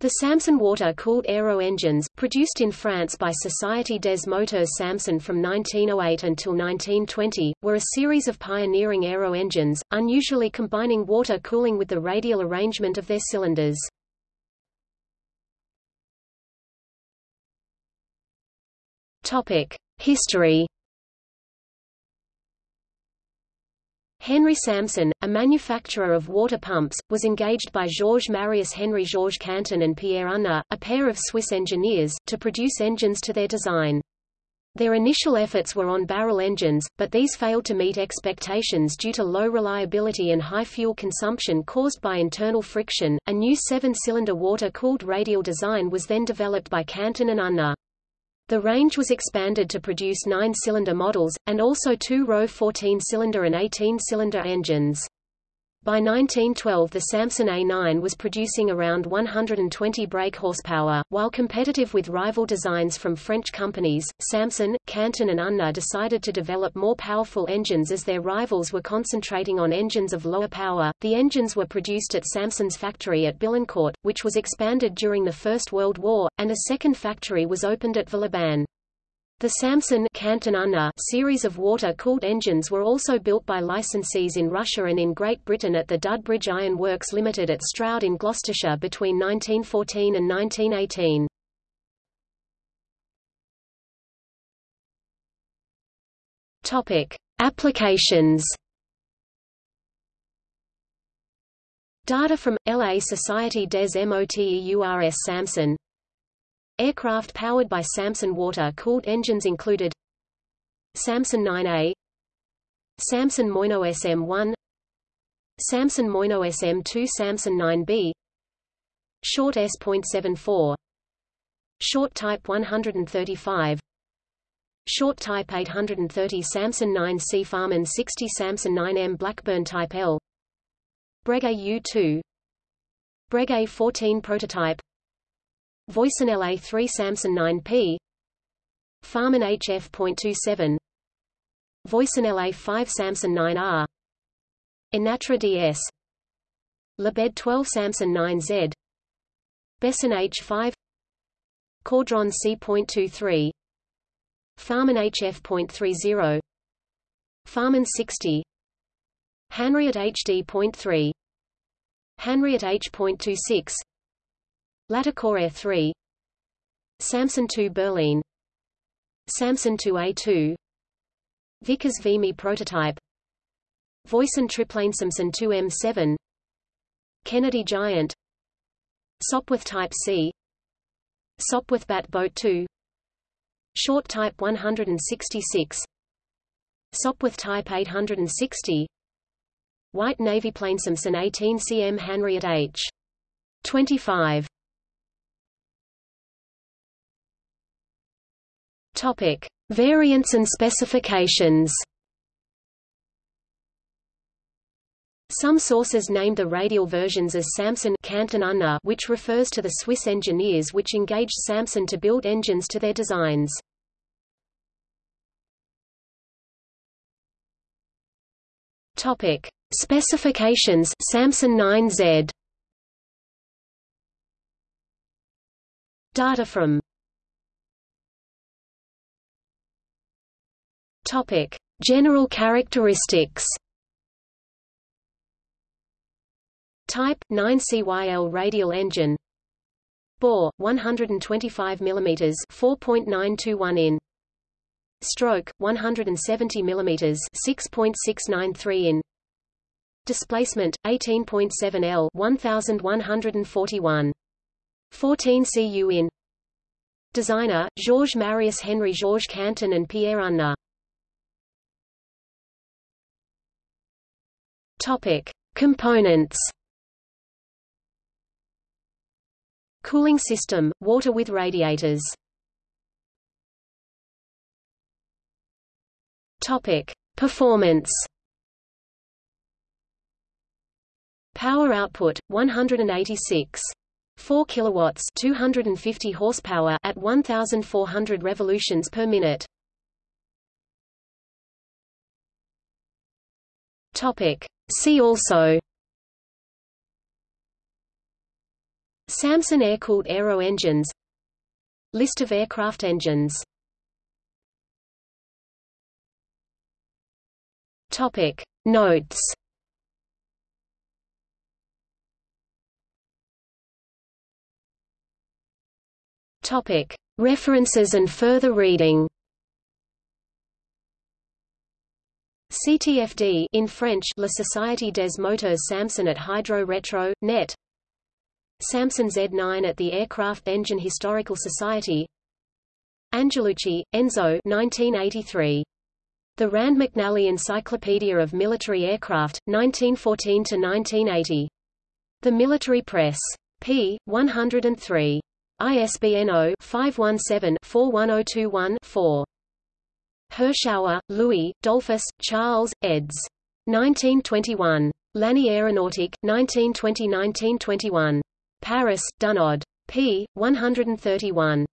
The Salmson water-cooled aero engines, produced in France by Société des Moteurs Salmson from 1908 until 1920, were a series of pioneering aero engines, unusually combining water cooling with the radial arrangement of their cylinders. History Henry Salmson, a manufacturer of water pumps, was engaged by Georges Marius Henry Georges Canton and Pierre Unna, a pair of Swiss engineers, to produce engines to their design. Their initial efforts were on barrel engines, but these failed to meet expectations due to low reliability and high fuel consumption caused by internal friction. A new seven-cylinder water-cooled radial design was then developed by Canton and Unna. The range was expanded to produce nine-cylinder models, and also two-row 14-cylinder and 18-cylinder engines. By 1912 the Salmson A9 was producing around 120 brake horsepower. While competitive with rival designs from French companies, Salmson, Canton and Unna decided to develop more powerful engines as their rivals were concentrating on engines of lower power. The engines were produced at Salmson's factory at Billancourt, which was expanded during the First World War, and a second factory was opened at Villeurbanne. The Salmson series of water-cooled engines were also built by licensees in Russia and in Great Britain at the Dudbridge Iron Works Limited at Stroud in Gloucestershire between 1914 and 1918. Topic: Applications. Data from LA Society des Moteurs Salmson Aircraft powered by Salmson water-cooled engines included Samson 9A Salmson Moineau SM-1 Salmson Moineau SM-2 Salmson 9B Short S.74 Short Type 135 Short Type 830 Salmson 9C Farman 60 Salmson 9M Blackburn Type L Breguet U2 Breguet 14 Prototype Voisin LA3 Salmson 9P Farman HF.27 Voisin LA5 Salmson 9R Anatra DS Lebed 12 Salmson 9Z Besson H5 Caudron C.23 Farman HF.30 Farman 60 Hanriot HD.3 Hanriot H.26 Latticore Air 3 Salmson 2 Berlin. Salmson 2A2 Vickers Vimy prototype. Voisin Triplane Salmson 2M7 Kennedy Giant. Sopwith Type C. Sopwith Bat Boat 2 Short Type 166 Sopwith Type 860 Wight Navy Plane Salmson 18 cm Hanriot H. 25 Topic: Variants and specifications. Some sources name the radial versions as Samson which refers to the Swiss engineers which engaged Salmson to build engines to their designs. Topic: Specifications Salmson 9Z Data from Topic: General characteristics. Type 9CYL radial engine. Bore 125 mm 4.921 in. Stroke 170 mm 6.693 in. Displacement 18.7 L 1141. 14 cu in. Designer Georges Marius Henry Georges Canton and Pierre Unna. Topic: Components. Cooling system: water with radiators. Topic: Performance. Power output 186 4 kilowatts 250 horsepower at 1400 revolutions per minute Topic See also Salmson air-cooled aero engines List of aircraft engines Topic. Notes Topic. References and further reading CTFD in French La Société des Moteurs Salmson at Hydro Retro, net Salmson Z9 at the Aircraft Engine Historical Society Angelucci, Enzo 1983. The Rand McNally Encyclopedia of Military Aircraft, 1914–1980. The Military Press. p. 103. ISBN 0-517-41021-4. Hirschauer, Louis, Dollfus, Charles, eds. 1921. L'année aéronautique, 1920–1921. Paris, Dunod. p. 131.